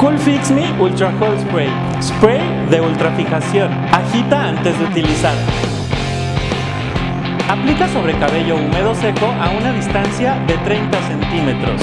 Cool Fix Me Ultra Hold Spray. Spray de ultrafijación. Agita antes de utilizar. Aplica sobre cabello húmedo seco a una distancia de 30 centímetros.